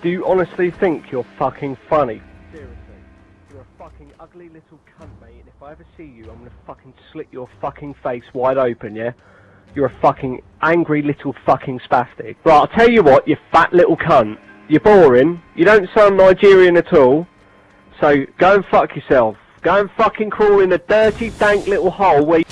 Do you honestly think you're fucking funny? Seriously. You're a fucking ugly little cunt, mate, and if I ever see you, I'm gonna fucking slit your fucking face wide open, yeah? You're a fucking angry little fucking spastic. Right, I'll tell you what, you fat little cunt. You're boring. You don't sound Nigerian at all. So go and fuck yourself. Go and fucking crawl in a dirty, dank little hole where.